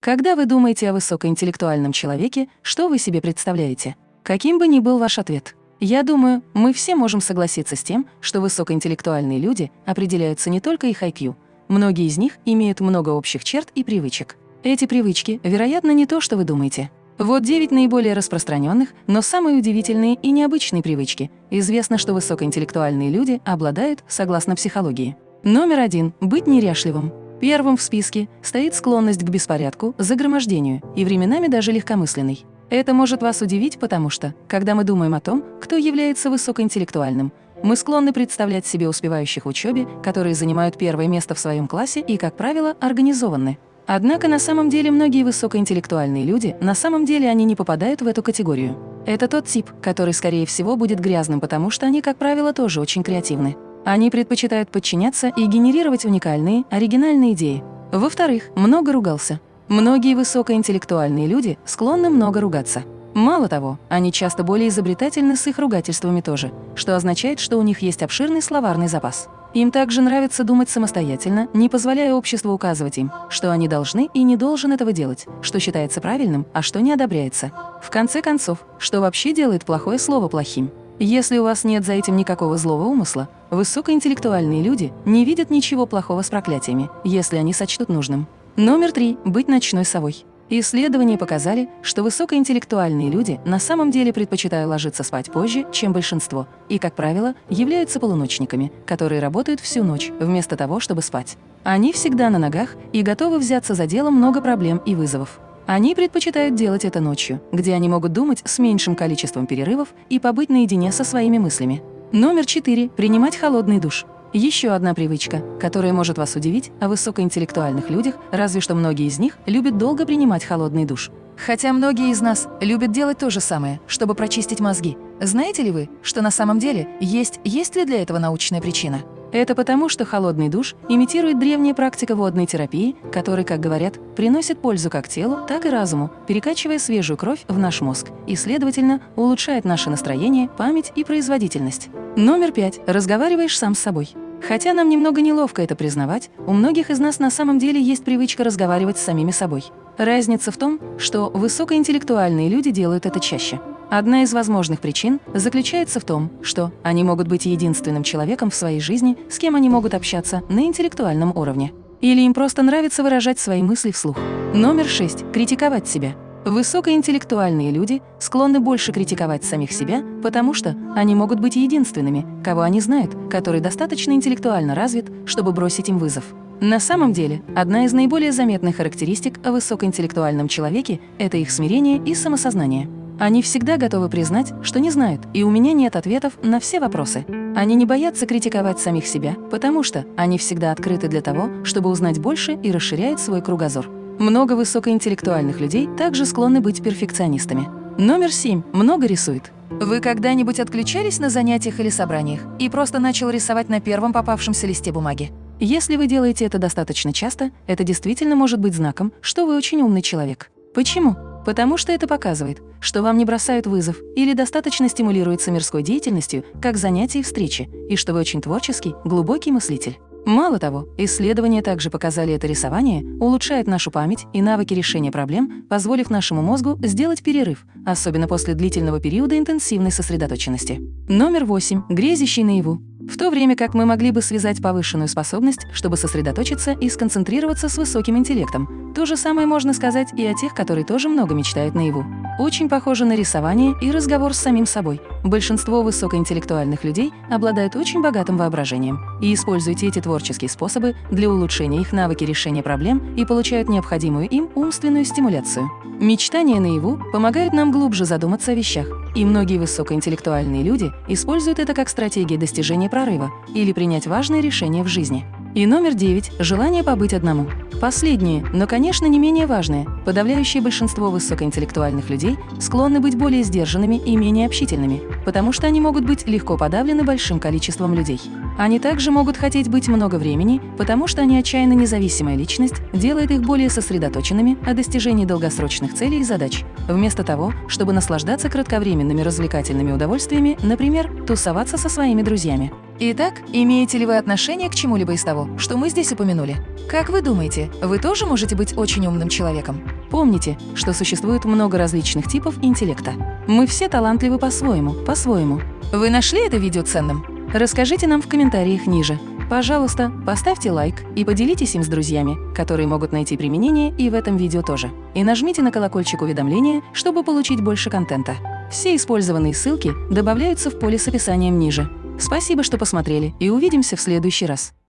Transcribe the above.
Когда вы думаете о высокоинтеллектуальном человеке, что вы себе представляете? Каким бы ни был ваш ответ? Я думаю, мы все можем согласиться с тем, что высокоинтеллектуальные люди определяются не только их IQ. Многие из них имеют много общих черт и привычек. Эти привычки, вероятно, не то, что вы думаете. Вот 9 наиболее распространенных, но самые удивительные и необычные привычки. Известно, что высокоинтеллектуальные люди обладают, согласно психологии. Номер один – быть неряшливым. Первым в списке стоит склонность к беспорядку, загромождению и временами даже легкомысленной. Это может вас удивить, потому что, когда мы думаем о том, кто является высокоинтеллектуальным, мы склонны представлять себе успевающих в учебе, которые занимают первое место в своем классе и, как правило, организованы. Однако на самом деле многие высокоинтеллектуальные люди, на самом деле они не попадают в эту категорию. Это тот тип, который, скорее всего, будет грязным, потому что они, как правило, тоже очень креативны. Они предпочитают подчиняться и генерировать уникальные, оригинальные идеи. Во-вторых, много ругался. Многие высокоинтеллектуальные люди склонны много ругаться. Мало того, они часто более изобретательны с их ругательствами тоже, что означает, что у них есть обширный словарный запас. Им также нравится думать самостоятельно, не позволяя обществу указывать им, что они должны и не должен этого делать, что считается правильным, а что не одобряется. В конце концов, что вообще делает плохое слово плохим? Если у вас нет за этим никакого злого умысла, высокоинтеллектуальные люди не видят ничего плохого с проклятиями, если они сочтут нужным. Номер три – быть ночной совой. Исследования показали, что высокоинтеллектуальные люди на самом деле предпочитают ложиться спать позже, чем большинство, и, как правило, являются полуночниками, которые работают всю ночь, вместо того, чтобы спать. Они всегда на ногах и готовы взяться за дело много проблем и вызовов. Они предпочитают делать это ночью, где они могут думать с меньшим количеством перерывов и побыть наедине со своими мыслями. Номер четыре. Принимать холодный душ. Еще одна привычка, которая может вас удивить о высокоинтеллектуальных людях, разве что многие из них любят долго принимать холодный душ. Хотя многие из нас любят делать то же самое, чтобы прочистить мозги. Знаете ли вы, что на самом деле есть, есть ли для этого научная причина? Это потому, что холодный душ имитирует древняя практика водной терапии, которая, как говорят, приносит пользу как телу, так и разуму, перекачивая свежую кровь в наш мозг и, следовательно, улучшает наше настроение, память и производительность. Номер пять. Разговариваешь сам с собой. Хотя нам немного неловко это признавать, у многих из нас на самом деле есть привычка разговаривать с самими собой. Разница в том, что высокоинтеллектуальные люди делают это чаще. Одна из возможных причин заключается в том, что они могут быть единственным человеком в своей жизни, с кем они могут общаться на интеллектуальном уровне. Или им просто нравится выражать свои мысли вслух. Номер шесть. Критиковать себя. Высокоинтеллектуальные люди склонны больше критиковать самих себя, потому что они могут быть единственными, кого они знают, который достаточно интеллектуально развит, чтобы бросить им вызов. На самом деле, одна из наиболее заметных характеристик о высокоинтеллектуальном человеке – это их смирение и самосознание. Они всегда готовы признать, что не знают, и у меня нет ответов на все вопросы. Они не боятся критиковать самих себя, потому что они всегда открыты для того, чтобы узнать больше и расширяют свой кругозор. Много высокоинтеллектуальных людей также склонны быть перфекционистами. Номер семь. Много рисует. Вы когда-нибудь отключались на занятиях или собраниях и просто начал рисовать на первом попавшемся листе бумаги? Если вы делаете это достаточно часто, это действительно может быть знаком, что вы очень умный человек. Почему? Потому что это показывает, что вам не бросают вызов или достаточно стимулируется мирской деятельностью, как занятия и встречи, и что вы очень творческий, глубокий мыслитель. Мало того, исследования также показали это рисование улучшает нашу память и навыки решения проблем, позволив нашему мозгу сделать перерыв, особенно после длительного периода интенсивной сосредоточенности. Номер восемь. Грезящий наяву. В то время как мы могли бы связать повышенную способность, чтобы сосредоточиться и сконцентрироваться с высоким интеллектом, то же самое можно сказать и о тех, которые тоже много мечтают наяву. Очень похоже на рисование и разговор с самим собой. Большинство высокоинтеллектуальных людей обладают очень богатым воображением и используют эти творческие способы для улучшения их навыки решения проблем и получают необходимую им умственную стимуляцию. Мечтания наяву помогают нам глубже задуматься о вещах, и многие высокоинтеллектуальные люди используют это как стратегию достижения прорыва или принять важные решения в жизни. И номер девять – желание побыть одному. Последнее, но, конечно, не менее важное. Подавляющее большинство высокоинтеллектуальных людей склонны быть более сдержанными и менее общительными, потому что они могут быть легко подавлены большим количеством людей. Они также могут хотеть быть много времени, потому что они отчаянно независимая личность, делает их более сосредоточенными о достижении долгосрочных целей и задач, вместо того, чтобы наслаждаться кратковременными развлекательными удовольствиями, например, тусоваться со своими друзьями. Итак, имеете ли вы отношение к чему-либо из того, что мы здесь упомянули? Как вы думаете, вы тоже можете быть очень умным человеком? Помните, что существует много различных типов интеллекта. Мы все талантливы по-своему, по-своему. Вы нашли это видео ценным? Расскажите нам в комментариях ниже. Пожалуйста, поставьте лайк и поделитесь им с друзьями, которые могут найти применение и в этом видео тоже. И нажмите на колокольчик уведомления, чтобы получить больше контента. Все использованные ссылки добавляются в поле с описанием ниже. Спасибо, что посмотрели, и увидимся в следующий раз.